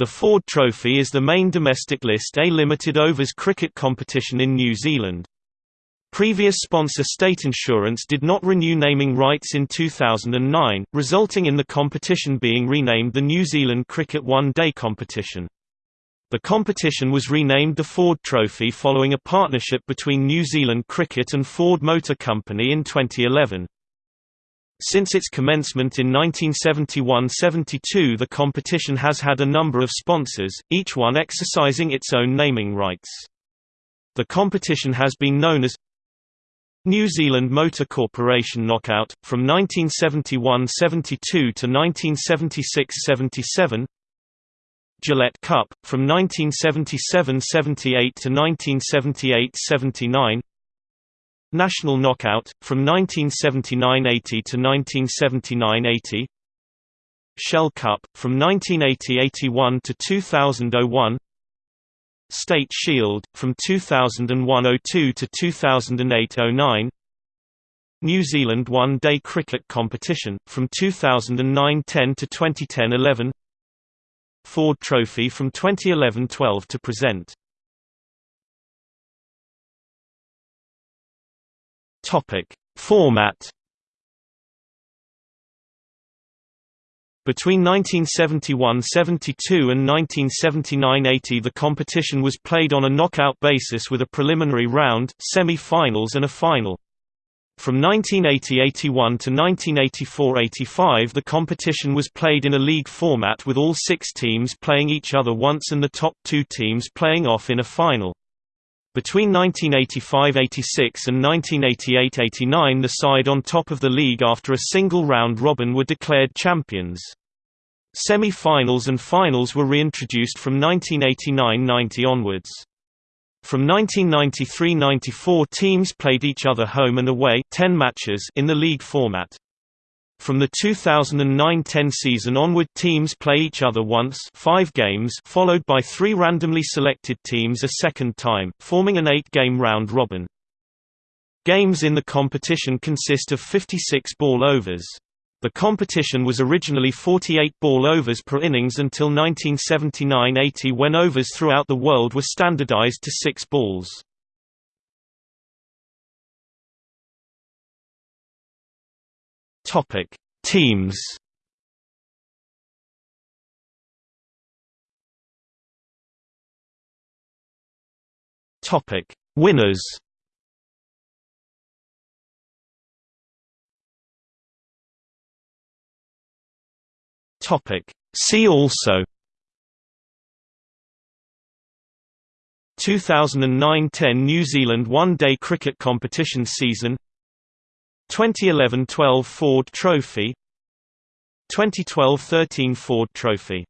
The Ford Trophy is the main domestic List A limited overs cricket competition in New Zealand. Previous sponsor State Insurance did not renew naming rights in 2009, resulting in the competition being renamed the New Zealand Cricket One Day Competition. The competition was renamed the Ford Trophy following a partnership between New Zealand Cricket and Ford Motor Company in 2011. Since its commencement in 1971–72 the competition has had a number of sponsors, each one exercising its own naming rights. The competition has been known as New Zealand Motor Corporation Knockout, from 1971–72 to 1976–77 Gillette Cup, from 1977–78 to 1978–79 National Knockout, from 1979–80 to 1979–80 Shell Cup, from 1980–81 to 2001 State Shield, from 2001–02 to 2008–09 New Zealand One Day Cricket Competition, from 2009–10 to 2010–11 Ford Trophy from 2011–12 to present Topic: Format Between 1971–72 and 1979–80 the competition was played on a knockout basis with a preliminary round, semi-finals and a final. From 1980–81 to 1984–85 the competition was played in a league format with all six teams playing each other once and the top two teams playing off in a final. Between 1985–86 and 1988–89 the side on top of the league after a single round robin were declared champions. Semi-finals and finals were reintroduced from 1989–90 onwards. From 1993–94 teams played each other home and away 10 matches in the league format. From the 2009–10 season onward teams play each other once five games followed by three randomly selected teams a second time, forming an eight-game round-robin. Games in the competition consist of 56 ball overs. The competition was originally 48 ball overs per innings until 1979–80 when overs throughout the world were standardized to six balls. Topic: Teams. Topic: Winners. Topic: See also 2009–10 New Zealand one-day cricket competition season 2011–12 Ford Trophy 2012–13 Ford Trophy